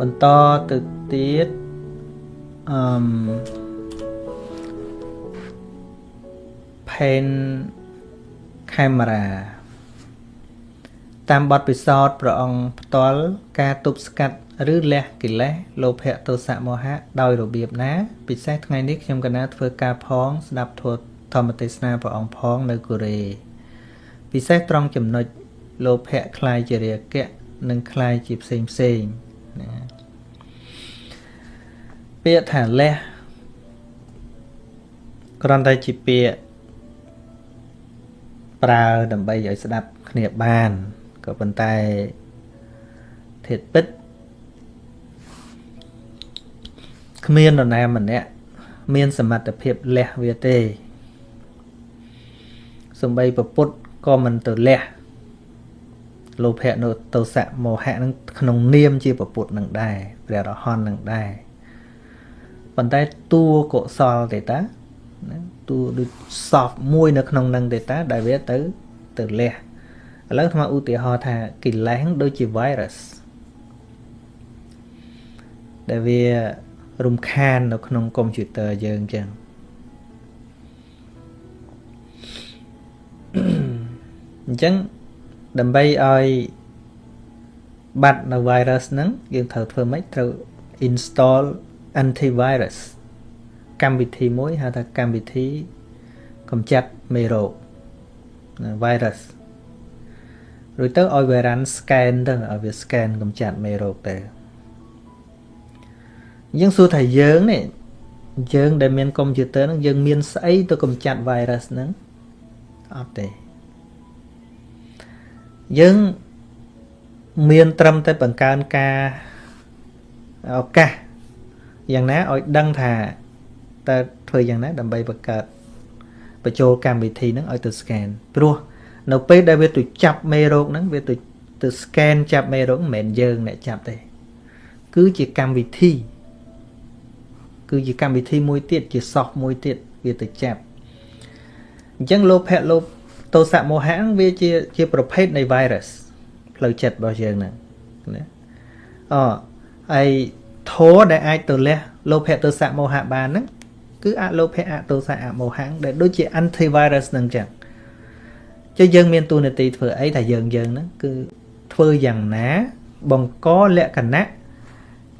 បន្តទៅទៀតអឺម pen camera តាមបទពិសោធន៍ព្រះអង្គផ្ទាល់ការទប់ស្កាត់ឬលះកិលេសលោភៈទោសៈមោហៈដោយរបៀបណា ពិសេសថ្ងៃនេះខ្ញុំកណាធ្វើការផងស្ដាប់ធម៌ធម្មទេសនាព្រះអង្គផងនៅកូរ៉េពិសេសត្រង់ចំណុចលោភៈคล้ายជារាគៈនិងคล้ายជាផ្សេងផ្សេងណា ពាក្យថាលះគ្រាន់តែជាពាក្យប្រើដើម្បីឲ្យស្ដាប់គ្នាបានក៏ប៉ុន្តែធាតពិតគ្មាននរណាម្នាក់មានសមត្ថភាពលះវាទេសំបីប្រពុតក៏មិនទៅលះលោភៈនោះទោសៈមោហៈនឹងក្នុងនាមជាប្រពុតនឹងដែរព្រះរហន្តនឹងដែរ ប៉ុន្តែតួកុសលទេតាតួដូច soft មួយនៅក្នុងនឹងទេតាដែលវាទៅទៅលះឥឡូវថ្មឧទាហរណ៍ថាកិលេសដូចជា virus ដែលវារំខាននៅក្នុងកុំព្យូទ័រយើងអញ្ចឹងអញ្ចឹងដើម្បីឲ្យបាត់នៅ virus ហ្នឹងយើងត្រូវធ្វើម៉េចត្រូវ install antivirus កម្មវិធីមួយហៅថាកម្មវិធីកម្ចាត់មេរោគ virus រួចទៅឲ្យវា run scan ទៅឲ្យវា scan កម្ចាត់មេរោគទៅយើងសួរថាយើងនេះយើងដែលមានកុំព្យូទ័រហ្នឹងយើងមានស្អីទៅកម្ចាត់ virus ហ្នឹងអត់ទេយើងមានត្រឹមតែបង្កើនការឱកាស យ៉ាងណាឲ្យដឹងថាតើធ្វើយ៉ាងណាដើម្បីបង្កើតបញ្ចូលកម្មវិធីហ្នឹងឲ្យទៅ scan ព្រោះនៅពេលដែលវាទៅចាប់មេរោគហ្នឹងវាទៅទៅ scan ចាប់មេរោគមិនមែនយើងអ្នកចាប់ទេគឺជាកម្មវិធី គឺជាកម្មវិធីមួយទៀតជា soft មួយទៀតវាទៅចាប់អញ្ចឹងលោភៈលោភទោសៈមោហៈវាជាជាប្រភេទនៃ virus ផ្លូវចិត្តរបស់យើងហ្នឹងណាអហើយ ធរដែលអាចទៅលះលោភៈទោសៈមោហៈបានហ្នឹងគឺអលោភៈអទោសៈអមោហៈដែលដូចជា antivirus ហ្នឹងចឹងចុះយើងមានទូនាទីធ្វើអីថាយើងយើងហ្នឹងគឺធ្វើយ៉ាងណាបង្កលក្ខណៈ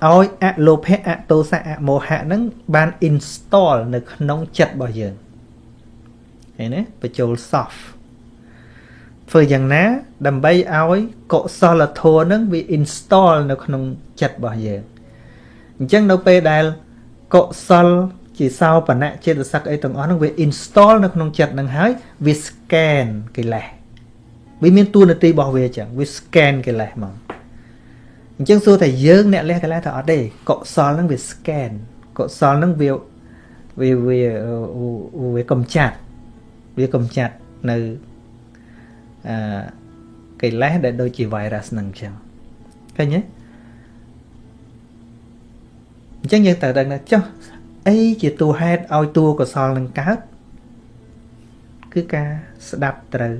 ឲ្យអលោភៈអទោសៈអមោហៈហ្នឹងបាន install នៅក្នុងចិត្តរបស់យើងឃើញទេបញ្ចូល soft ធ្វើយ៉ាងណា ដើម្បីឲ្យកុសលធម៌ហ្នឹងវា install នៅក្នុងចិត្តរបស់យើង អញ្ចឹងនៅពេលដែលកុសលជាសោបនៈចេតសិកអីទាំងអស់ហ្នឹងវា install នៅក្នុងចិត្តហ្នឹងហើយវា scan កិលេសវាមានតួនាទីរបស់វាអញ្ចឹងវា scan កិលេសមកអញ្ចឹងសួរថាយើងអ្នកលះកិលេសថាអត់ទេកុសលហ្នឹងវា scan កុសលហ្នឹងវាវាវាវាកំចាត់វាកំចាត់នៅអឺកិលេសដែលដូចជា virus ហ្នឹងអញ្ចឹងឃើញទេ អញ្ចឹងយើងត្រូវដឹងថាចុះអីជាតួហេតុឲ្យតួកុសលនឹងកើតគឺការស្ដាប់ត្រូវ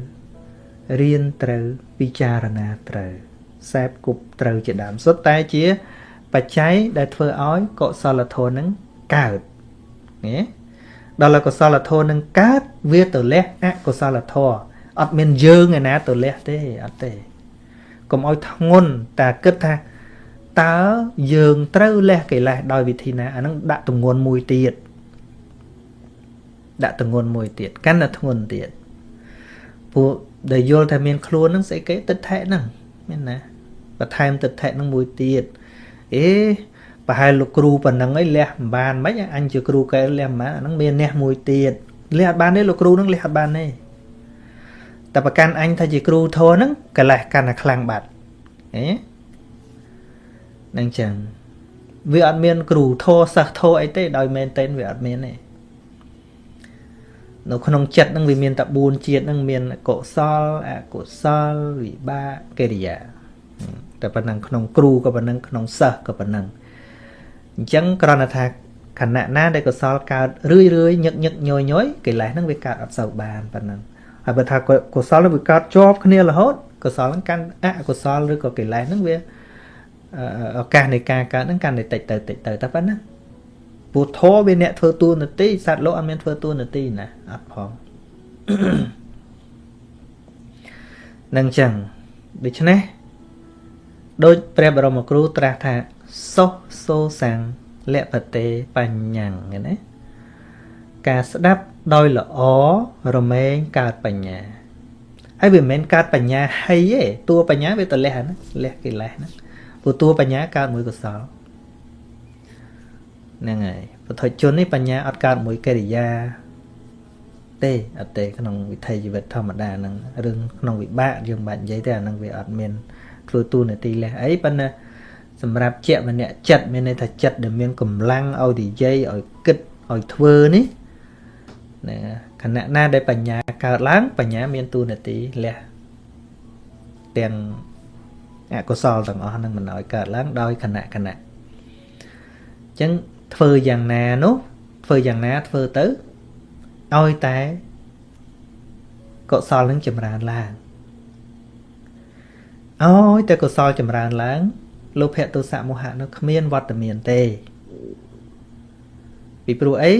រៀនត្រូវពិចារណាត្រូវសែបគប់ត្រូវជាដើមសុទ្ធតែជាបច្ច័យដែលធ្វើឲ្យកុសលធម៌នឹងកើតណាដល់កុសលធម៌នឹងកើតវាទៅលះអកុសលធម៌អត់មានយើងឯណាទៅលះទេអត់ទេកុំឲ្យធ្ងន់តែគិតថា តើយើងត្រូវលះកិលេសដោយវិធីណាអានឹងដាក់ទម្ងន់មួយទៀតដាក់ទម្ងន់មួយទៀតកាន់តែធ្ងន់ទៀតពួកដែលយល់ថាមានខ្លួនហ្នឹងស្អីគេទឹកថែហ្នឹងមានណាបន្ថែមទឹកថែហ្នឹងមួយទៀតអេប្រហែលលោកគ្រូប៉ុណ្ណឹងឯងលះមិនបានមិនអញជាគ្រូកែលះមិនបានអាហ្នឹងមានអ្នកមួយទៀតលះអត់បានទេលោកគ្រូហ្នឹងលះអត់បានទេតែប្រកាន់អញថាជាគ្រូធរហ្នឹងកិលេសកាន់តែខ្លាំងបាត់ហេ នឹងចឹងវាអត់មាន គ្រូធោសិស្សធោអីទេដោយមែនតេនវាអត់មានទេនៅក្នុងចិត្តនឹងវាមានតែ4ជាតិនឹងមានកុសលអកុសលវិបាកកិរិយាតែប៉ុណ្ណឹងក្នុងគ្រូក៏ប៉ុណ្ណឹងក្នុងសិស្សក៏ប៉ុណ្ណឹងអញ្ចឹងគ្រាន់តែថាខណៈណាដែលកុសលកើតរឿយរឿយញឹកញឹកញយញយកិលេសហ្នឹងវាកើតអត់សូវបានប៉ុណ្ណឹងហើយបើថាកុសលវាកើតជាប់គ្នារហូតកុសលហ្នឹងកាន់អកុសលឬក៏កិលេសហ្នឹងវា ឱកាសនៃការកើតហ្នឹងកាន់តែតិចទៅតិចទៅតែប៉ុណ្ណាពុទ្ធោវាអ្នកធ្វើតួនាទីសត្វលោកអត់មានធ្វើតួនាទីណាអត់ផងនឹងចឹងដូច្នេះដូចព្រះបរមគ្រូត្រាស់ថាសុសូសាំងលពតេបញ្ញੰឃើញទេការស្ដាប់ដោយល្អរមែងកើតបញ្ញាហើយវាមិនមែនកើតបញ្ញាហើយទេតួបញ្ញាវាទៅលះណាលះកិលេសណា ព្រោះតួបញ្ញាកើតមួយកុសលហ្នឹងហើយពុទ្ធជននេះបញ្ញាអត់កើតមួយកិរិយាទេអត់ទេក្នុងវិថីជីវិតធម្មតាហ្នឹងរឿងក្នុងវិបាកយើងមិនបាច់និយាយទេអាហ្នឹងវាអត់មានធ្វើទូនាទីលះអីប៉ុន្តែសម្រាប់ជាក់ម្នាក់ចិត្តមានន័យថាចិត្តដែលមានកម្លាំងឲ្យនិយាយឲ្យគិតឲ្យធ្វើនេះណាខណៈណាដែលបញ្ញាកើតឡើងបញ្ញាមានទូនាទីលះទាំង អកុសលទាំងអស់នឹងមិនឲ្យកើតឡើងដោយខណៈខណៈអញ្ចឹងធ្វើយ៉ាងណានោះធ្វើយ៉ាងណាធ្វើទៅឲ្យតែកុសលនឹងចម្រើនឡើងឲ្យតែកុសលចម្រើនឡើងលោភៈទោសៈមោហៈនោះគ្មានវត្តមានទេពីព្រោះអី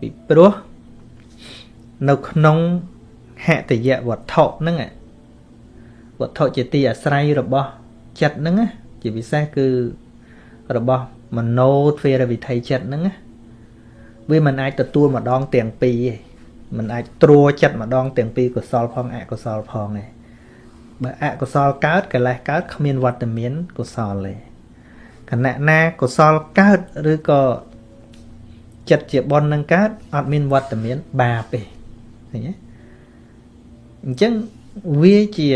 ពីព្រោះនៅក្នុងហតយៈវត្ថុហ្នឹងវត្ថុជាទីអាស្រ័យរបស់ ចិត្តហ្នឹងជាពិសេសគឺរបស់មโนទ្វេរវិធ័យចិត្តហ្នឹងវាមិនអាចទទួលម្ដងទាំងពីរទេមិនអាចត្រួចិត្តម្ដងទាំងពីរកុសលផងអកុសលផងទេបើអកុសលកើតកិលេសកើតគ្មានវត្តមានកុសលទេខណៈណាកុសលកើតឬក៏ចិត្តជាបុណ្យនឹងកើតអត់មានវត្តមានបាបទេឃើញទេអញ្ចឹងវាជា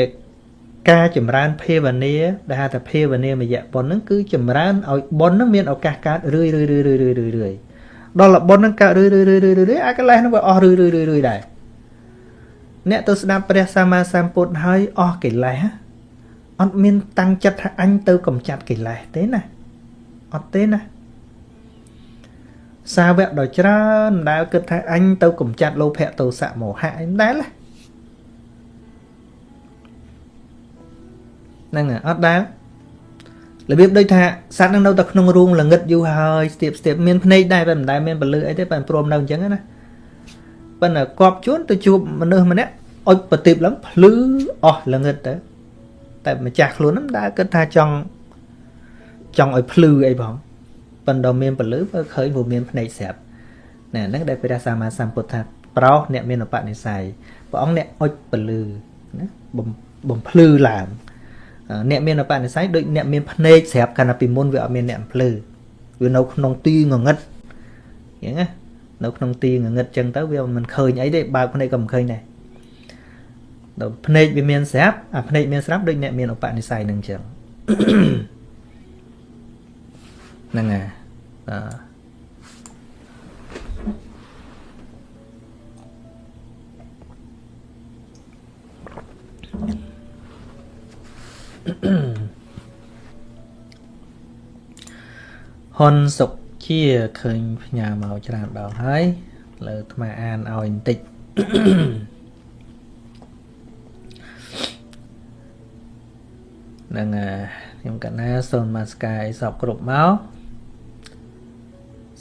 ការចម្រើនភាវនាដែលហៅថាភាវនាមយៈបុណ្យហ្នឹងគឺចម្រើនឲ្យបុណ្យហ្នឹងមានឱកាសកើតរឿយរឿយរឿយរឿយរឿយរឿយដល់បុណ្យហ្នឹងកើតរឿយរឿយរឿយរឿយរឿយអាកលេសហ្នឹងវាអស់រឿយរឿយរឿយរឿយដែរអ្នកទៅស្ដាប់ព្រះសម្មាសម្ពុទ្ធហើយអស់កិលេសអត់មានតាំងចិត្តថាអញទៅកំចាត់កិលេសទេណាអត់ទេណាសាវកដ៏ច្រើនដែលគិតថាអញទៅកំចាត់លោភៈទោសៈមោហៈអីដែរ ហ្នឹងអត់ដែររបៀបដូចថាសត្វនឹងនៅតែក្នុងរូងល្ងឹតយូរហើយស្ទាបស្ទាបមានភ្នែកដែរតែមិនដែលមានពលឺអីទេតែព្រមនៅអញ្ចឹងណាប៉ុន្តែគប់ជួនទៅជួបមនុស្សម្នាក់អុចប្រទីបឡើងភ្លឺអស់ល្ងឹតទៅតែម្ចាស់ខ្លួនហ្នឹងដែលគិតថាចង់ចង់ឲ្យភ្លឺអីផងប៉ុន្តែមានពលឺបើឃើញវាមានភ្នែកស្រាប់ណែហ្នឹងដែលព្រះសម្មាសម្ពុទ្ធថាប្រោសអ្នកមានឧបនិស្ស័យព្រះអង្គអ្នកអុចពលឺណាបំភ្លឺឡើង អ្នកមានឧបនិស្ស័យដូចអ្នកមានភ្នែកស្រាប់កាលណាពីមុនវាអត់មានអ្នកភ្លឺវានៅក្នុងទីងងឹតអញ្ចឹងណានៅក្នុងទីងងឹតចឹងទៅវាមិនឃើញអីទេបើកភ្នែកក៏មិនឃើញដែរដល់ភ្នែកវាមានស្រាប់អាភ្នែកមានស្រាប់ដូចអ្នកមានឧបនិស្ស័យនឹងចឹងហ្នឹងហើយអឺ ហ៊ុនសុកជាឃើញផ្ញើមកច្រើនដងហើយលើអាត្មាអានឲ្យបន្តិចនឹងខ្ញុំកណាសូនមកស្កាយសពគ្រប់មក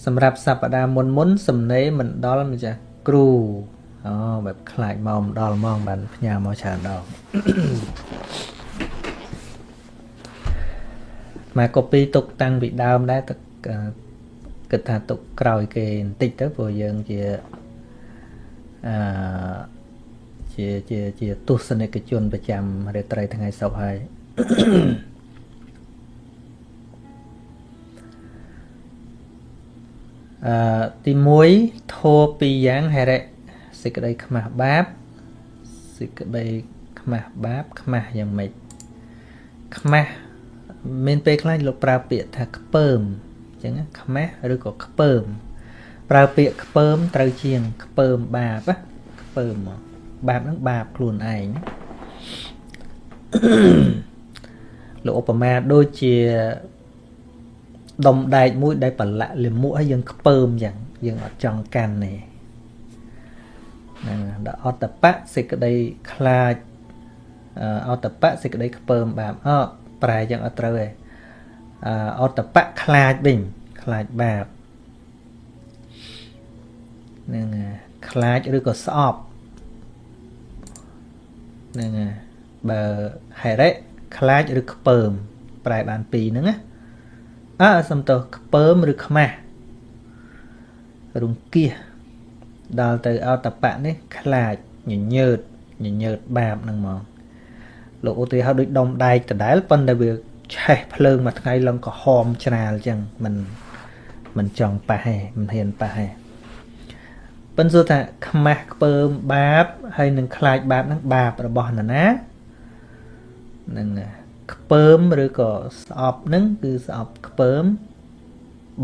សម្រាប់សប្តាហ៍មុនមុនសំណេរមិនដល់ម្ចាស់គ្រូអូបែបខ្លាចមកមិនដល់ហ្មងបានផ្ញើមកច្រើនដង មក copy ទុកតាំងពីដើមដែរទឹកគិតថាទុកក្រោយគេបន្តិចទៅព្រោះយើងជាអឺជាជាជាទស្សនិកជនប្រចាំរាត្រីថ្ងៃសុក្រហើយអឺទី1ធោពីរយ៉ាងហេរិសេចក្តីខ្មាស់បាបសេចក្តីខ្មាស់បាបខ្មាស់យ៉ាងម៉េចខ្មាស់ មានពេលខ្លះលោកប្រើពាក្យថាខ្ពើមអញ្ចឹងខ្មាស់ឬក៏ខ្ពើម ប្រើពាក្យខ្ពើមត្រូវជាងខ្ពើមបាបខ្ពើមមកបាបហ្នឹងបាបខ្លួនឯងលោកឧបមាដូចជាដុំដែកមួយដែលប្រឡាក់លាមកឲ្យយើងខ្ពើមយ៉ាងយើងអត់ចង់កាន់ទេហ្នឹងដល់អតបៈសេចក្តីខ្លាចអតបៈសេចក្តីខ្ពើមបាបអ ប្រែយ៉ាងអត់ត្រូវទេអអតបៈខ្លាចវិញខ្លាចបាបនឹងខ្លាចឬក៏ស្អប់នឹងបើហេរិខ្លាចឬខ្ពើម ប្រែបានពីរហ្នឹងណាអើសំទោសខ្ពើមឬខ្មាស់រង្គៀសដល់ទៅអតបៈនេះ ខ្លាចញញើតញញើតបាបហ្នឹងមក លោកឧទាហរណ៍ដូចដុំដែកដដែលប៉ុន្តែវាឆេះភ្លើងមួយថ្ងៃឡើងក្រហមច្រាលអញ្ចឹងមិនមិនចង់ប៉ះទេមិនហ៊ានប៉ះទេប៉ុន្តែថាខ្មាស់ខ្ពើមបាបហើយនឹងខ្លាចបាបហ្នឹងបាបរបស់នរណានឹងខ្ពើមឬក៏ស្អប់ហ្នឹងគឺស្អប់ខ្ពើម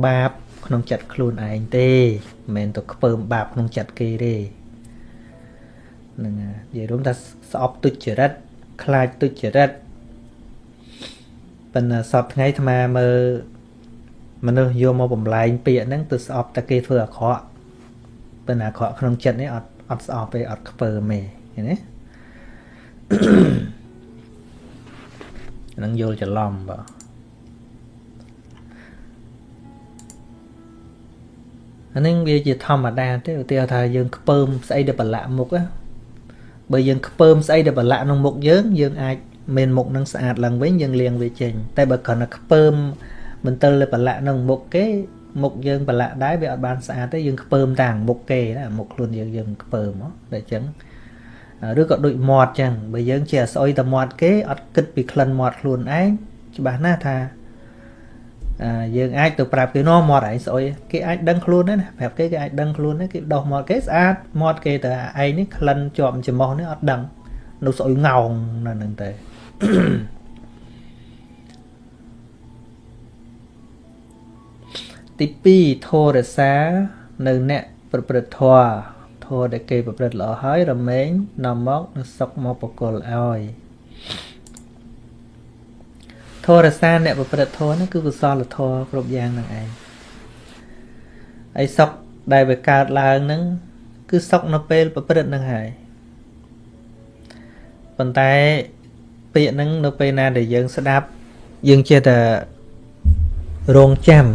បាបក្នុងចិត្តខ្លួនឯងទេមិនមែនទៅខ្ពើមបាបក្នុងចិត្តគេទេនឹងនិយាយរួមថាស្អប់ទុច្ចរិត ខ្លាចទុច្ចរិតប៉ុន្តែសពថ្ងៃអាត្មាមើលមនុស្សយកមកបំលែងពាក្យហ្នឹងទៅស្អប់តែគេធ្វើអាក្រក់ប៉ុន្តែអាក្រក់ក្នុងចិត្តនេះអត់អត់ស្អប់ទេអត់ខ្ពើមទេឃើញទេនឹងយល់ច្រឡំបាទអានេះវាជាធម្មតាទេឧទាហរណ៍ថាយើងខ្ពើមស្អីដែលប្រឡាក់មុខណា បើយើងខ្ពើមស្អីដែលប្រឡាក់ក្នុងមុខយើងយើងអាចមានមុខនឹងស្អាតឡើងវិញយើងលាងវាចេញតែបើគ្រាន់តែខ្ពើមមិនទិលទៅប្រឡាក់ក្នុងមុខគេមុខយើងប្រឡាក់ដែរវាអត់បានស្អាតទេយើងខ្ពើមតាំងមុខគេណាមុខខ្លួនយើងយើងខ្ពើមហ៎តែអញ្ចឹងឬក៏ដូចមាត់ចឹងបើយើងជាស្អុយតែមាត់គេអត់គិតពីក្លិនមាត់ខ្លួនឯងច្បាស់ណាស់ថា យើងអាចទៅប្រាប់គេនោះមាត់ឯងស្អុយគេអាចដឹងខ្លួនដែរណាប្រាប់គេគេអាចដឹងខ្លួនដែរគេដោះមាត់គេស្អាតមាត់គេទៅឯងនេះក្លិនជាប់ច្រមុះនេះអត់ដឹងនៅស្អុយងោងនៅនឹងតែទី2ធររសានៅអ្នកប្រព្រឹត្តធម៌ធម៌ដែលគេប្រព្រឹត្តល្អហើយរមែងនាំមកនឹងសុខមកបកលឲ្យ ធម៌រសាអ្នកប្រព្រឹត្តធម៌ហ្នឹងគឺកុសលធម៌គ្រប់យ៉ាងនឹងឯងហើយសុខដែលវាកើតឡើងហ្នឹងគឺសុខនៅពេលប្រព្រឹត្តហ្នឹងហើយប៉ុន្តែពាក្យហ្នឹងនៅពេលណាដែលយើងស្ដាប់យើងចេះតែរងចាំ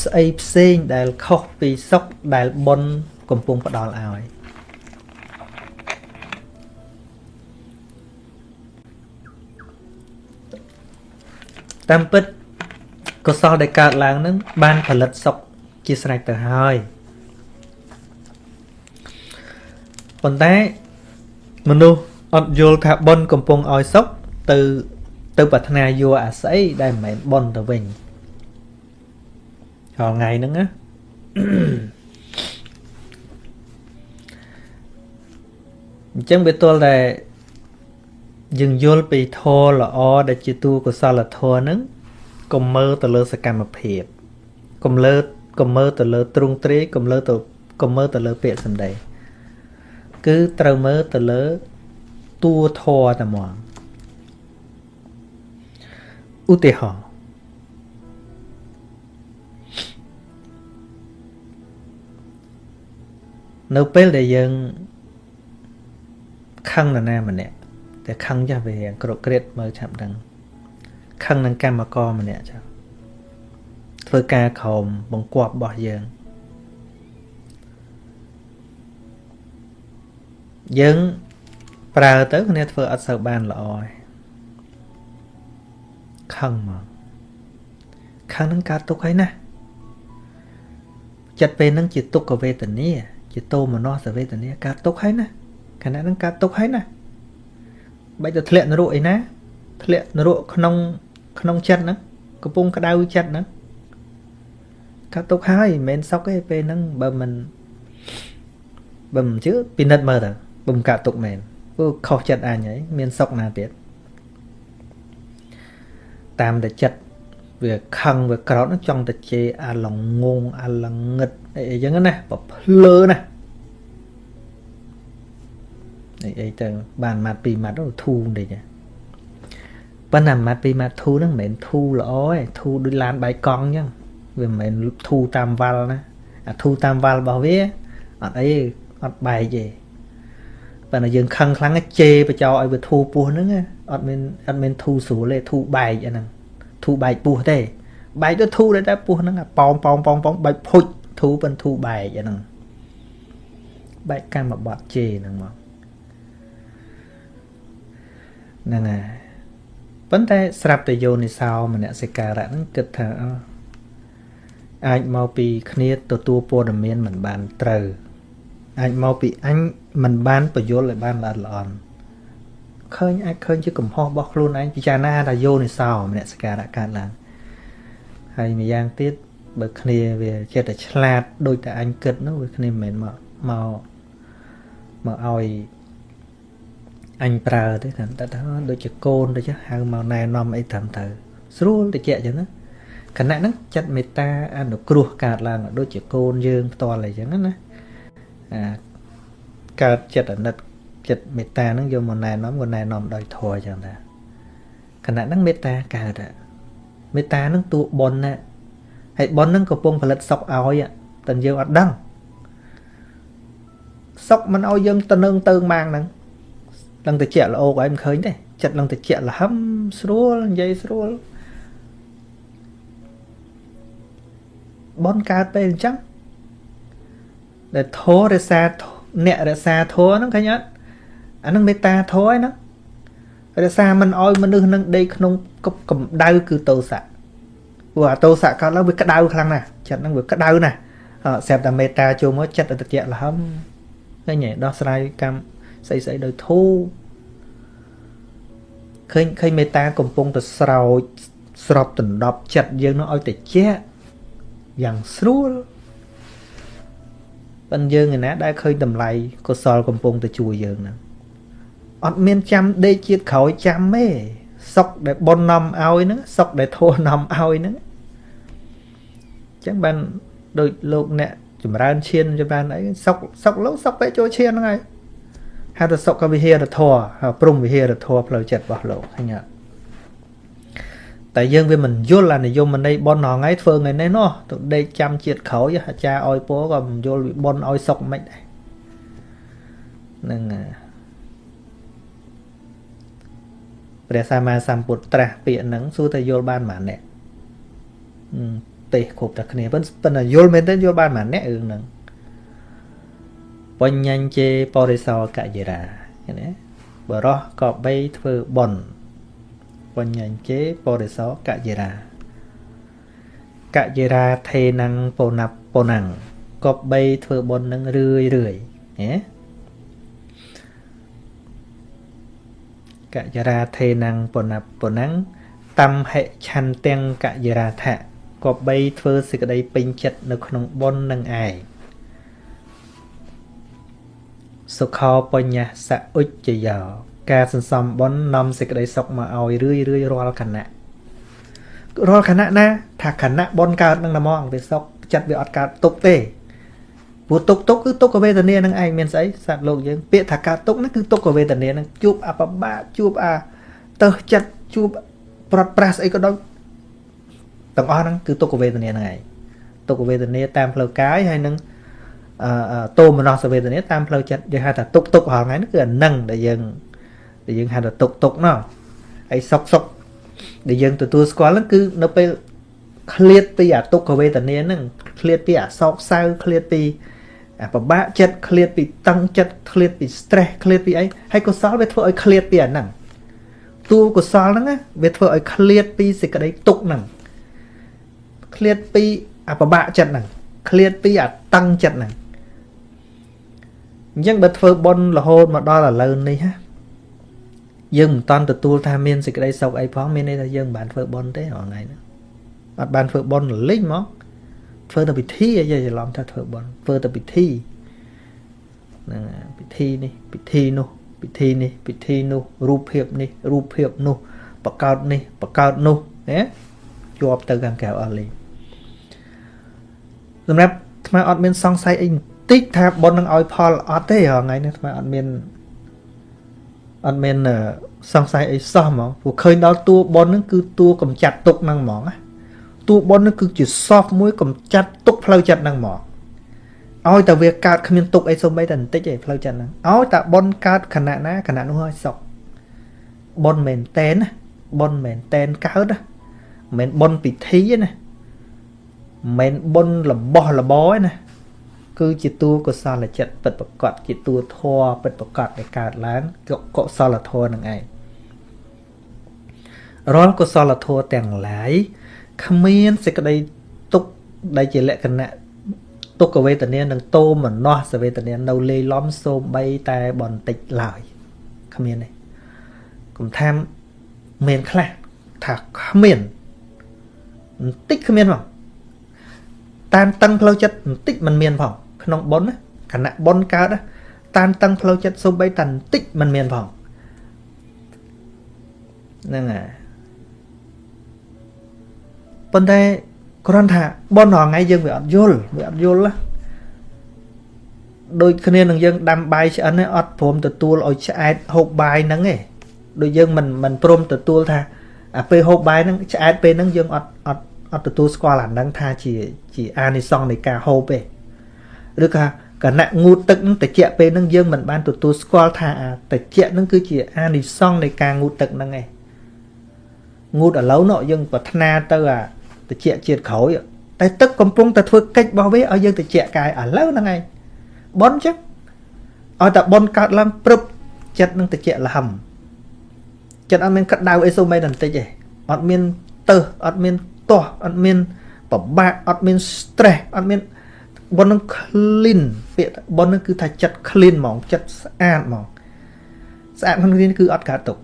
ស្អីផ្សេងដែលខុសពីសុខដែលបុណ្យកំពុងផ្ដល់ឲ្យ តាមពិតកុសលដែលកើតឡើងនឹងបានផលិតសុខជាស្រេចទៅហើយប៉ុន្តែមនុស្សអត់យល់ថាបុណ្យកំពុងឲ្យសុខទៅទៅប្រាថ្នាយកអាស្អីដែលមិនមែនបុណ្យទៅវិញរាល់ថ្ងៃហ្នឹងណាអញ្ចឹងវាទល់តែ យើងយល់ពីធម៌ល្អដែលជាតួកុសលធម៌ហ្នឹងកុំមើលទៅលើសកម្មភាពកុំលើកុំមើលទៅលើទ្រង់ទ្រាយកុំលើទៅកុំមើលទៅលើពាក្យសម្ដីគឺត្រូវមើលទៅលើតួធម៌តែហ្មងឧទាហរណ៍នៅពេលដែលយើងខឹងនរណាម្នាក់ តែខឹងចាស់វាក្រក្រៀតមើលឆាប់ដឹងខឹងនឹងកម្មករម្នាក់ចាស់ធ្វើការក្រោមបង្គាប់របស់យើងយើងប្រើទៅគ្នាធ្វើអត់សូវបានល្អឯងខឹងមកខឹងនឹងកើតទុកហើយណាចិត្តពេលហ្នឹងជាទុក្ខវេទនាជាតោមនស្សវេទនាកើតទុកហើយណាខណៈហ្នឹងកើតទុកហើយណា បាច់ទៅធ្លាក់នរកអីណាធ្លាក់នរកក្នុងក្នុងចិត្តហ្នឹងកំពុងក្តៅចិត្តហ្នឹងកើតទុកហើយមិនមែនសុកទេពេលហ្នឹងបើមិនបើមិនជឿពិនិត្យមើលទៅបើមិនកើតទុកមែនព្រោះខុសចិត្តអញហើយមានសុកណាទៀតតាមតែចិត្តវាខឹងវាក្រោតចង់តែជេរអាឡងងអាឡងឹតអីអញ្ចឹងណាបើភ្លើណា អីអីទៅបានម៉ាត់ពីរម៉ាត់ទៅធូរបន្តិចប៉ុន្តែម៉ាត់ពីរម៉ាត់ធូរហ្នឹងមិនមែនធូរល្អទេធូរដូចឡានបាយកង់អញ្ចឹងវាមិនមែនធូរតាមវ៉ាល់ណាអាធូរតាមវ៉ាល់របស់វាអត់អីអត់បែកទេប៉ុន្តែយើងខឹងខ្លាំងជេរបចោឲ្យវាធូរពោះហ្នឹងអត់មានអត់មានធូរស្រួលទេធូរបែកអាហ្នឹងធធូបែកពោះទេបែកទៅធូដែរតែពោះហ្នឹងប៉ោងប៉ោងប៉ោងប៉ោងបែកភុចធូប៉ិនធូបែកអាហ្នឹងបែកកម្មបត្តិជេហ្នឹងមក ហ្នឹងហើយប៉ុន្តែស្រាប់តែយោនិសោមនសិការៈហ្នឹងគិតថាអាចមកពីគ្នាទទួលព័ត៌មានមិនបានត្រូវអាចមកពីអញមិនបានបញ្យល់ឲ្យបានល្អល្អន់ឃើញអាចឃើញជាកំហុសរបស់ខ្លួនឯងពិចារណាថាយោនិសោមនសិការៈកើតឡើងហើយម្យ៉ាងទៀតបើគ្នាវាចិត្តតែឆ្លាតដូចតែអញគិតនោះវាគ្នាមិនមែនមកមកមកឲ្យ អញប្រើទេតែថាដូចជាកូនទៅចុះហៅមកណែនាំអីត្រឹមត្រូវស្រួលតិចចឹងណាគណៈហ្នឹងចិត្តមេត្តាអនុគ្រោះកើតឡើងដូចជាកូនយើងផ្ទាល់អីចឹងណាអាកើតចិត្តអាណិតចិត្តមេត្តាហ្នឹងយកមកណែនាំក៏ណែនាំដោយធម៌ចឹងដែរគណៈហ្នឹងមេត្តាកើតមេត្តាហ្នឹងតួបុណ្យណាហើយបុណ្យហ្នឹងកំពុងផលិតសុខឲ្យតែយើងអត់ដឹងសុខមិនឲ្យយើងទៅនឹងទៅម៉ាងហ្នឹង ឡើងតិចល្អកឲ្យមិនឃើញទេចិត្តឡើងតិចលហឹមស្រួលនិយាយស្រួលបនកើតពេលអញ្ចឹងដែលធររសាអ្នករសាធរហ្នឹងឃើញអត់អាហ្នឹងមេត្តាធរហ្នឹងរសាមិនអោយមនុស្សនឹងដេកក្នុងកម្ដៅគឺតោសៈព្រោះអាតោសៈកើតឡើងវាក្តៅខ្លាំងណាស់ចិត្តហ្នឹងវាក្តៅណាស់ស្រាប់តែមេត្តាចូលមកចិត្តអតិយៈលហឹមឃើញទេដោះស្រាយកម្ម ស្អីស្អីដោយធូរឃើញឃើញមេត្តាកំពុងតែស្រោចស្របដណ្ដប់ចិត្តយើងនោះឲ្យតិចយ៉ាងស្រួលប៉ុន្តែយើងឯណាដែលឃើញតម្លៃកុសលកំពុងតែជួយយើងហ្នឹងអត់មានចាំដេកជាតិក្រោយចាំទេសុកដែលប៉ុននាំឲ្យហ្នឹងសុកដែលធោះនាំឲ្យហ្នឹងអញ្ចឹងបានដូចលោកអ្នកចម្រើនឈានចម្រើនអីសុកសុកលោកសុកទៅចូលឈានហ្នឹងហើយ ហៅថាសុខវិហារធម៌ព្រំវិហារធម៌ផ្លូវចិត្តរបស់លោកឃើញអត់តែយើងវាមិនយល់អានិយមន័យប៉ុនថ្ងៃធ្វើថ្ងៃនេះនោះទៅដេកចាំជាតិក្រោយអាចារ្យឲ្យពោក៏មិនយល់វិប៉ុនឲ្យសុកមិនដែរហ្នឹងព្រះសម្មាសម្ពុទ្ធត្រាស់ពាក្យហ្នឹងសួរតែយល់បានប៉ុន្មានអ្នកទេសគ្រប់តែគ្នាប៉ុន្តែយល់មែនទេយល់បានប៉ុន្មានអ្នករឿងហ្នឹង បញ្ញញ្ជេបរិសោកយិរាឃើញទេបរោះក៏បីធ្វើបុណ្យបញ្ញញ្ជេបរិសោកយិរាកយិរាថេណੰពណាប់ពណាំងក៏បីធ្វើបុណ្យនឹងរឿយរឿយហ៎កយរាថេណੰពណាប់ពណាំងតំហិឆន្ទាំងកយរាថៈក៏បីធ្វើសេចក្តីពេញចិត្តនៅក្នុងបុណ្យនឹងឯង សុខោបញ្ញសឧច្ចយោការសន្សំបុណ្យនាំសេចក្តីសុខមកឲ្យរឿយរឿយរាល់ខណៈរាល់ខណៈណា ថាខណៈបុណ្យកើតនឹងតែមកវាសុខចិត្តវាអត់កើតទុកទេព្រោះទុកទុកគឺទុក្ខវេទនានឹងឯងមានស្អីសត្វលោកយើងពាក្យថាកើតទុកហ្នឹងគឺទុក្ខវេទនានឹងជួបអបបាជួបអាទៅចិត្តជួបប្រត់ប្រាស់ស្អីក៏ដោយទាំងអស់ហ្នឹងគឺទុក្ខវេទនាហ្នឹងឯងទុក្ខវេទនាតាមផ្លូវកាយហើយនឹង តោមនស្សវេទនាតាមផ្លូវចិត្តយើងហៅថាទុកទុករាល់ថ្ងៃនេះគឺអានឹងដែលយើងដែលយើងហៅថាទុកទុកណោះហើយសុកសុកដែលយើងទទួលស្គាល់ហ្នឹងគឺនៅពេលឃ្លាតពីអាទុក្ខវេទនាហ្នឹងឃ្លាតពីអាសោកសៅឃ្លាតពីអាពិបាកចិត្តឃ្លាតពីតឹងចិត្តឃ្លាតពី stress ឃ្លាតពីអីហើយកុសលវាធ្វើឲ្យឃ្លាតពីអាហ្នឹងតួកុសលហ្នឹងវាធ្វើឲ្យឃ្លាតពីសេចក្តីទុក្ខហ្នឹងឃ្លាតពីអាពិបាកចិត្តហ្នឹងឃ្លាតពីអាតឹងចិត្តហ្នឹង អញ្ចឹងបើធ្វើបុណ្យរហូតមកដល់ឥឡូវនេះហ่ะយើងមិនតាន់ទទួលថាមានសេចក្តីសុខអីផងមានន័យថាយើងមិនបានធ្វើបុណ្យទេថ្ងៃហ្នឹងអត់បានធ្វើបុណ្យលិញមកធ្វើតែពិធីឲ្យយើងច្រឡំថាធ្វើបុណ្យធ្វើតែពិធីហ្នឹងពិធីនេះពិធីនោះពិធីនេះពិធីនោះរូបភាពនេះរូបភាពនោះបកកើតនេះបកកើតនោះណាជាប់ទៅខាងក្រៅអស់លេងសម្រាប់ថ្មអត់មានសង្ស័យអី តិចថាប៉ុននឹងឲ្យផលអត់ទេថ្ងៃនេះថ្មអត់មានអត់មានសង្ស័យអីសោះហ្មងព្រោះឃើញដល់តួប៉ុននឹងគឺតួកំចាត់ទុកហ្នឹងហ្មងណាតួប៉ុននឹងគឺជា soft មួយកំចាត់ទុកផ្លូវចិត្តហ្នឹងហ្មងឲ្យតែវាកើតគ្មានទុកអីសូម្បីតែបន្តិចឯងផ្លូវចិត្តហ្នឹងឲ្យតែប៉ុនកើតខណៈណាខណៈនោះឲ្យសុខប៉ុនមែនតែនណាប៉ុនមែនតែនកើតណាមិនមែនបុណ្យពិធីទេណាមិនមែនបុណ្យរបស់របរទេណា គឺជាតួកុសលចិត្តពិតប្រកបជាតួធម៌ពិតប្រកបដែលកើតឡើងកុសលធម៌នឹងឯងរាល់កុសលធម៌ទាំងឡាយគ្មានសេចក្តីទុកដែលជាលក្ខណៈទុក្ខវេទនានិងតោមនស្សវេទនានៅលេីឡំសូម្បីតែបន្តិចឡើយគ្មានទេគុំថាមានខ្លះថាគ្មានបន្តិចគ្មានផងតានតឹងផ្លូវចិត្តបន្តិចមិនមានផង ក្នុងប៉ុនណាគណៈប៉ុនកើតតានតឹងផ្លូវចិត្តសូម្បីតែបន្តិចមិនមានផងហ្នឹងហើយប៉ុន្តែគ្រាន់ថាប៉ុនរថ្ងៃយើងវាអត់យល់វាអត់យល់ណាដូចគ្នានឹងយើងដាំបាយឆ្អិនអត់ព្រមទទួលឲ្យឆ្អែតហូបបាយហ្នឹងឯងដូចយើងមិនមិនព្រមទទួលថាអាពេលហូបបាយហ្នឹងឆ្អែតពេលហ្នឹងយើងអត់អត់អត់ទទួលស្គាល់អាហ្នឹងថាជាជាអានិសង្សនៃការហូបទេ ឬក៏គណៈងូតទឹកនឹងតិចពេលហ្នឹងយើងមិនបានទទួលស្គាល់ថាអាតិចហ្នឹងគឺជាអានិសង្សនៃការងូតទឹកហ្នឹងឯងងូតឥឡូវនោះយើងប្រាថ្នាទៅអាតិចជាតិក្រោយតែទឹកកំពុងតែធ្វើកិច្ចរបស់វាឲ្យយើងតិចកាយឥឡូវហ្នឹងឯងបនចឹងឲ្យតែបនកើតឡើងព្រឹបចិត្តនឹងតិចលហឹមចិត្តអត់មានក្តៅអីសូម្បីតែបន្តិចទេអត់មានទៅអត់មានទាស់អត់មានពិបាកអត់មាន stress អត់មាន ប៉ុននឹង clean ពាក្យប៉ុននឹងគឺថាចិត្ត clean ហ្មងចិត្តស្អាតហ្មងស្អាតក្នុងនេះគឺអត់កើតទុក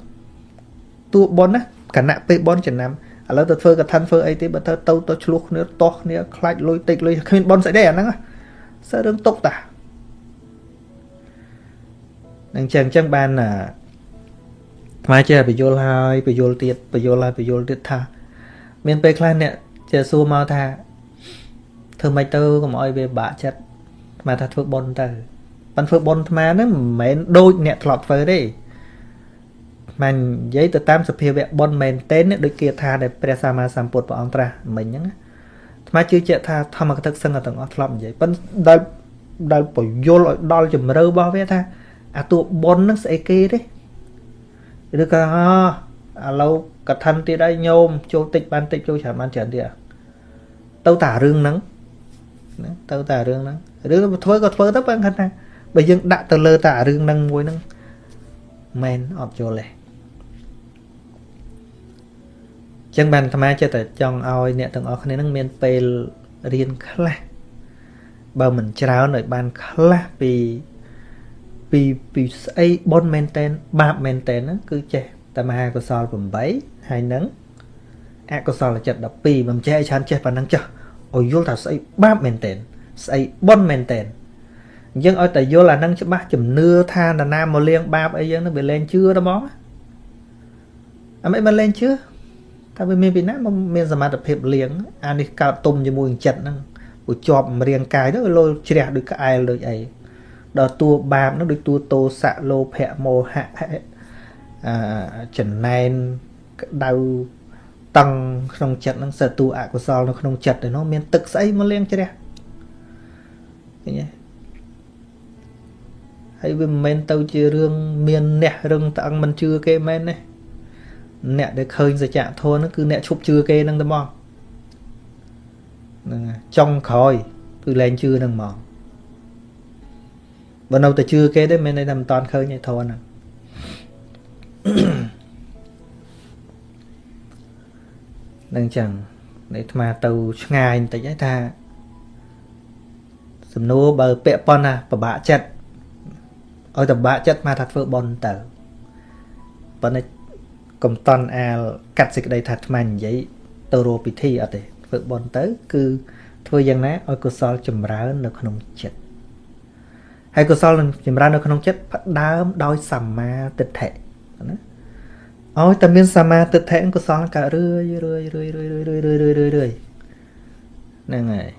តួប៉ុនណាគណៈពេលប៉ុនចំណាំឥឡូវទៅធ្វើកថាធ្វើអីទេបើទៅទៅទៅឆ្លោះគ្នាទាស់គ្នាខ្លាចលុយតិចលុយគ្មានប៉ុនស្អីទេអាហ្នឹងសើរឿងទុកតានឹងចឹងចឹងបានថ្មចេះបញ្យល់ហើយបញ្យល់ទៀតបញ្យល់ហើយបញ្យល់ទៀតថា មានពេលខ្លះអ្នកចេះសួរមកថា ធ្វើម៉េចទៅកុំឲ្យវាបាក់ចិត្តអាថាធ្វើបុណ្យទៅប៉ិនធ្វើបុណ្យអាហ្នឹងមិនមែនដូចអ្នកធ្លាប់ធ្វើទេមិននិយាយទៅតាមសភាវៈបុណ្យមែនទេដូចគេថាដែលព្រះសម្មាសម្ពុទ្ធព្រះអង្គត្រាស់មិញហ្នឹងអាត្មាជឿជាក់ថាធម្មកថាសឹងទាំងអស់ធ្លាប់និយាយប៉ិនដែលដែលពយល់ឲ្យដល់ជំរឿរបស់វាថាអាតួបុណ្យហ្នឹងស្អីគេទេឬក៏ឥឡូវកថាទៀតហើយញោមចូលតិចបានតិចចូលច្រើនបានច្រើនទៀតទៅតារឿងហ្នឹង ណាទៅតែរឿងហ្នឹងរឿងធ្វើក៏ធ្វើទៅបើគាត់ថាបើយើងដាក់ទៅលើតែរឿងហ្នឹងមួយហ្នឹងមែនអត់យល់ទេចឹងបានអាត្មាចិត្តតែចង់ឲ្យអ្នកទាំងអស់គ្នានឹងមានពេលរៀនខ្លះបើមិនច្រើនឲ្យបានខ្លះពីពីពីស្អីបុណ្យមែនតែនបាបមែនតែនហ្នឹងគឺចេះតែមហាកុសល8ហើយនឹងអកុសលចិត្ត12មិនចេះឲ្យច្រើនចេះប៉ុណ្ណឹងចុះ ឲ្យយល់ថាស្អីបាបមែនតែនស្អីបុណ្យមែនតែនអញ្ចឹងឲ្យតែយល់អានឹងច្បាស់ជំនឿថានរណាមកលៀងបាបអីយ៉ាងហ្នឹងវាលែងជឿទៅមកអមិនមកលែងជឿតែវាមានពីណាមកមានសមត្ថភាពលៀងអានេះកើតទុំជាមួយចិត្តហ្នឹងព្រោះជាប់រាងកាយទៅលោជ្រះដូចក្អែលដូចអីដល់តួបាបហ្នឹងដូចតួតោសៈលោភៈមោហៈអចំណែនក្តៅ តឹងក្នុងចិត្តហ្នឹងសិតតួអកុសលនៅក្នុងចិត្តទៅនោះមានទឹកស្អីមកលាងជ្រះឃើញទេហើយវាមិនមែនទៅជារឿងមានអ្នករឹងតឹងមិនជឿគេមែនទេអ្នកដែលឃើញសច្ចធម៌ហ្នឹងគឺអ្នកឈប់ជឿគេហ្នឹងតែមកហ្នឹងចុងក្រោយគឺលែងជឿហ្នឹងមកបើនៅតែជឿគេទេមិនន័យថាមិនតាន់ឃើញឯធម៌ហ្នឹង នឹងចឹងនៃអាត្មាទៅឆ្ងាយបន្តិចហើយថាសំណួរបើពាក់ប៉ុណ្ណាពិបាកចិត្តឲ្យតបាក់ចិត្តមកថាធ្វើបន់ទៅប៉ុន្តែកំតន់អាលកាត់សេចក្តីថាអាត្មានិយាយទៅរកពិធីអត់ទេធ្វើបន់ទៅ គឺធ្វើយ៉ាងណាឲ្យកុសលចម្រើននៅក្នុងចិត្តហើយកុសលនឹងចម្រើននៅក្នុងចិត្តផ្ដើមដោយសម្មាទិដ្ឋិណា ឲ្យតែមានសមាទិដ្ឋិកុសលកើតរឿយរឿយរឿយរឿយរឿយរឿយរឿយរឿយរឿយហ្នឹងហើយ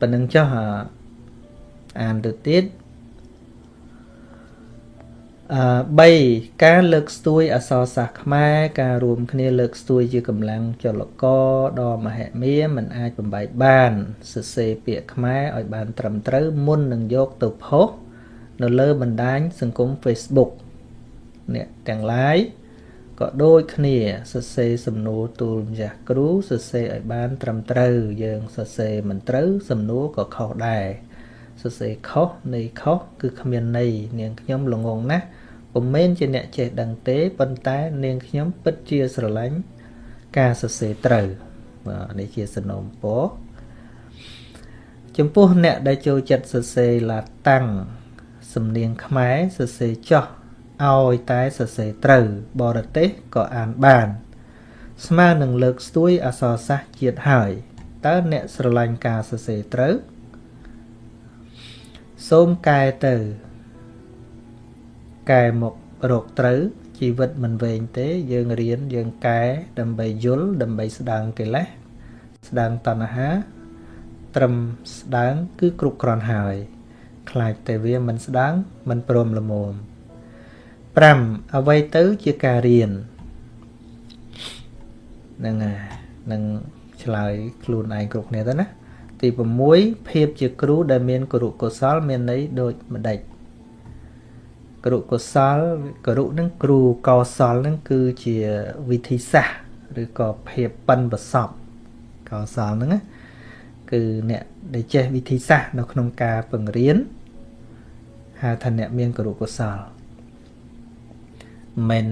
ប៉ណ្ណឹងចុះអានទៅទៀតអឺ3ការលើកស្ទួយអសរសាស្ត្រខ្មែរការរួមគ្នាលើកស្ទួយជាកម្លាំងចលករដ៏មហិមាមិនអាចបំបែកបានសរសេរពាក្យខ្មែរឲ្យបានត្រឹមត្រូវមុននឹងយកទៅផុស នៅលើបណ្ដាញសង្គម Facebook អ្នកទាំងឡាយកក៏ដូចគ្នាសរសេរសំណួរទូលម្ចាស់គ្រូសរសេរឲ្យបាន ត្រឹមត្រូវយើងសរសេរមិនត្រូវសំណួរក៏ខុសដែរសរសេរខុសនៃខុសគឺគ្មានន័យនាងខ្ញុំល្ងងណាស់ពុំមែនជាអ្នកចេះដឹងទេប៉ុន្តែនាងខ្ញុំពិតជាស្រឡាញ់ការសរសេរត្រូវបាទនេះជាសំណូមពរចំពោះអ្នកដែលចូលចិត្តសរសេរឡាតាំង សំនៀងខ្មែរសរសេរចោះឲ្យតែសរសេរត្រូវបរទេសក៏អានបាន ស្មើនឹងលើកស្ទួយអក្សរសាស្ត្រជាតិហើយតើអ្នកស្រឡាញ់ការសរសេរត្រូវសូមកែទៅកែមករកត្រូវជីវិតមិនវែងទេយើងរៀនយើងកែដើម្បីយល់ដើម្បីស្ដាងកិលេសស្ដាងតណ្ហាត្រឹមស្ដាងគឺគ្រប់គ្រាន់ហើយ ខ្លាចតែវាមិនស្ដាងមិនព្រមល្មម5អ្វីទៅជាការរៀនហ្នឹងហើយនឹងឆ្លើយខ្លួនឯងគ្រប់គ្នាទៅណាទី6ភាពជាគ្រូដែលមានគរុកុសល មានន័យដូចម្ដេចគរុកុសលគរុនឹងគ្រូកោសលនឹងគឺជាវិធីសាស្ត្រឬក៏ភាពប៉ិនប្រសពកោសលហ្នឹងណាគឺអ្នកដែលចេះវិធីសាស្ត្រនៅក្នុងការបង្រៀន ហៅថាអ្នកមានគរុកុសលមិន